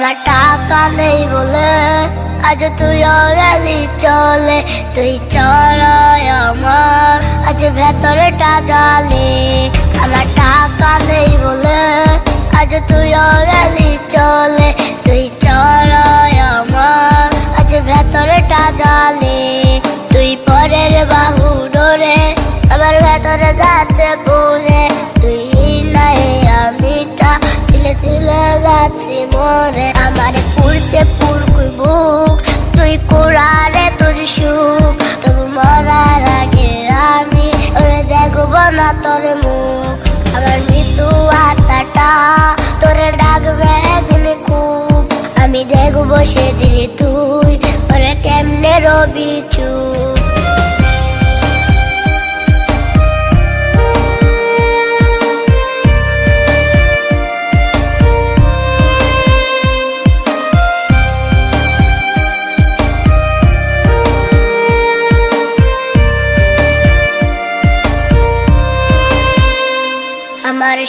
আমার টাকা নেই বলে আজ তুই গেলি চলে, তুই চড়াই আমার। আজ ভেতরটা জালে আমার টাকা নেই বলে আজ তুই গেলি চলে, তুই চড়াই আমার। আজ ভেতরটা জালে তুই পরের বাহু ডোরে আমার ভেতরে যাচ্ছে তোর মুখ, আমার মৃত্যু আত্মাটা। তোরে ডাকবে একদিন খুব আমি দেখব সেদিন তুই। ওরে কেমনে রবি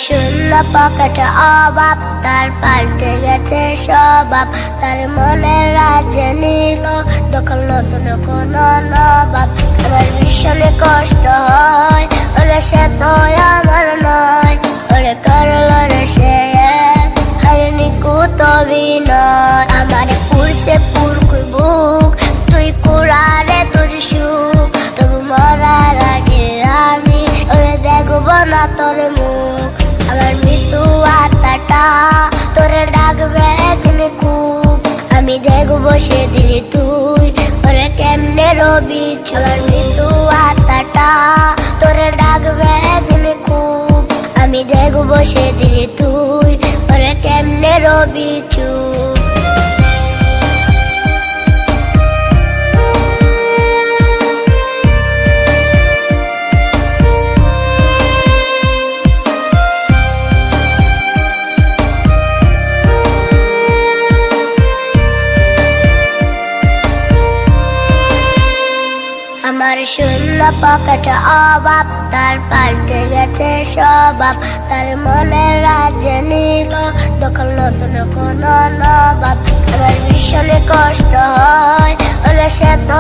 শূন্য পকেটে অভাব, তার পাল্টে গেছে স্বভাব। তার মনের রাজ্যে নিল, দখল নতুন কোন নবাব। আমার ভীষণে কষ্ট হয়, ওরা সে তো তোরে ডাকবে একদিন খুব আমি দেখব সেদিন তুই। ওরে কেমনে রবি আমার মৃত্যু আত্মাটা তোরে ডাকবে একদিন খুব আমি দেখব সেদিন তুই। ওরে কেমনে রবি চুপ আমার শূন্য পকেটে অভাব, তার পাল্টে গেছে স্বভাব। তার মনে রাজ্যে নিল, দখল নতুন কোনো নবাব। আমার ভীষণে কষ্ট হয় ওরা সে তো